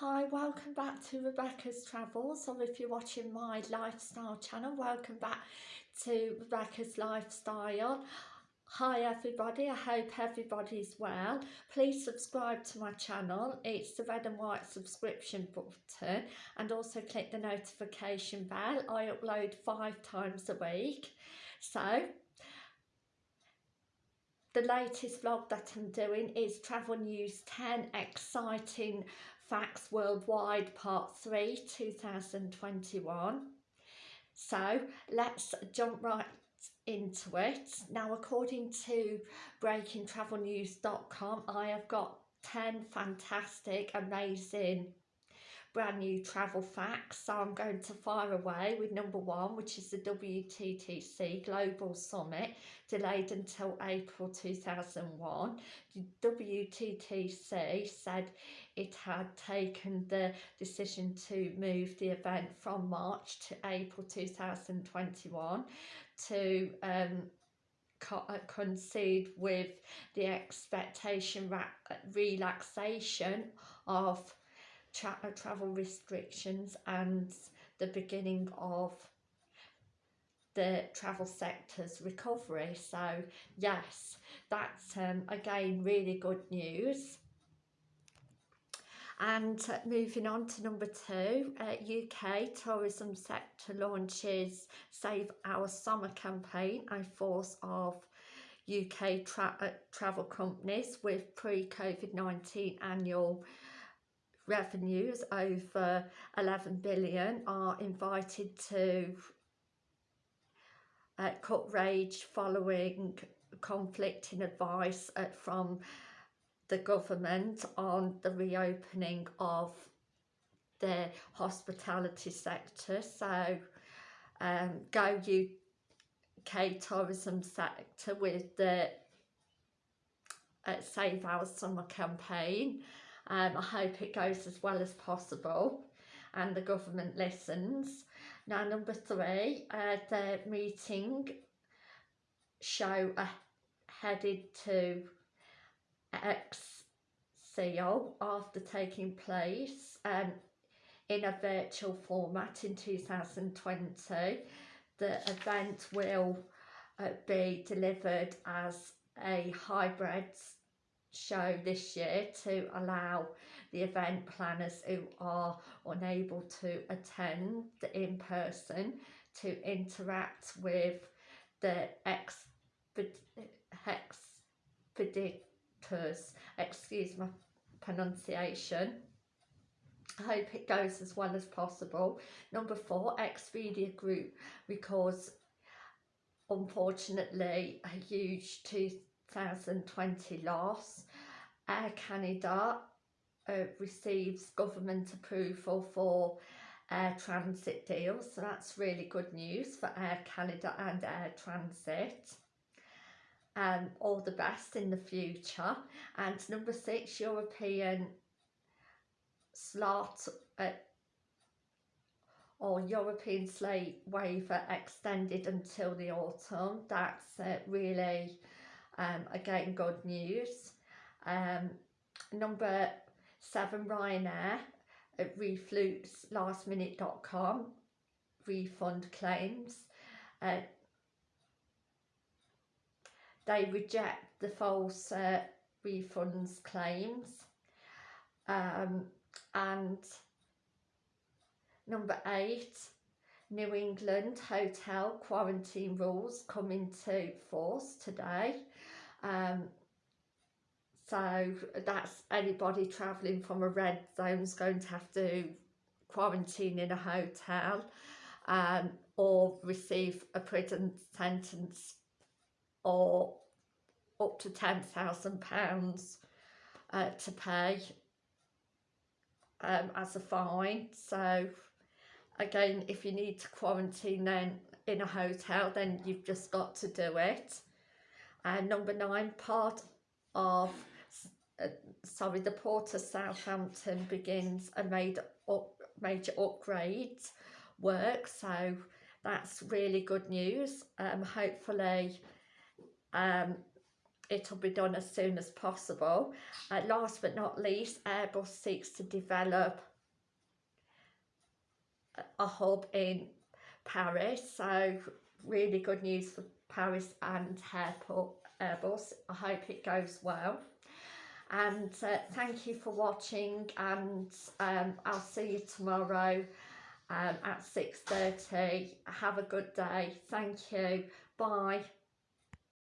Hi, welcome back to Rebecca's Travels, or if you're watching my lifestyle channel, welcome back to Rebecca's Lifestyle. Hi everybody, I hope everybody's well. Please subscribe to my channel, it's the red and white subscription button and also click the notification bell. I upload five times a week. So, the latest vlog that I'm doing is Travel News 10 Exciting Facts Worldwide Part 3 2021. So let's jump right into it. Now according to breakingtravelnews.com I have got 10 fantastic amazing brand new travel facts. So I'm going to fire away with number one, which is the WTTC Global Summit, delayed until April 2001. The WTTC said it had taken the decision to move the event from March to April 2021 to um, uh, concede with the expectation relaxation of tra uh, travel restrictions and the beginning of the travel sector's recovery. So yes, that's um, again really good news. And uh, moving on to number two, uh, UK tourism sector launches Save Our Summer campaign, a force of UK tra uh, travel companies with pre-COVID-19 annual revenues over 11 billion are invited to uh, cut rage following conflicting advice uh, from the government on the reopening of the hospitality sector. So um, Go UK tourism sector with the uh, Save Our Summer campaign um, I hope it goes as well as possible and the government listens. Now number three, uh, the meeting show uh, headed to ExCeL after taking place um, in a virtual format in 2020. The event will uh, be delivered as a hybrid show this year to allow the event planners who are unable to attend in person to interact with the expeditors, excuse my pronunciation. I hope it goes as well as possible. Number four, Expedia Group records unfortunately a huge 2020 loss Air Canada uh, receives government approval for Air Transat deals. So that's really good news for Air Canada and Air Transat. Um, all the best in the future. And number six, European slot uh, or European slate waiver extended until the autumn. That's uh, really, um, again, good news. Um, number seven, Ryanair at reflux lastminute.com refund claims. Uh, they reject the false uh, refunds claims. Um, and number eight, New England hotel quarantine rules come into force today. Um, so that's anybody travelling from a red zone is going to have to quarantine in a hotel um, or receive a prison sentence or up to £10,000 uh, to pay um, as a fine. So again, if you need to quarantine then in a hotel, then you've just got to do it. And number nine, part of uh, sorry, the Port of Southampton begins a made up, major upgrade work. So that's really good news. Um, hopefully um, it'll be done as soon as possible. Uh, last but not least, Airbus seeks to develop a hub in Paris. So really good news for Paris and airport Airbus. I hope it goes well. And uh, thank you for watching and um, I'll see you tomorrow um, at 6.30. Have a good day. Thank you. Bye.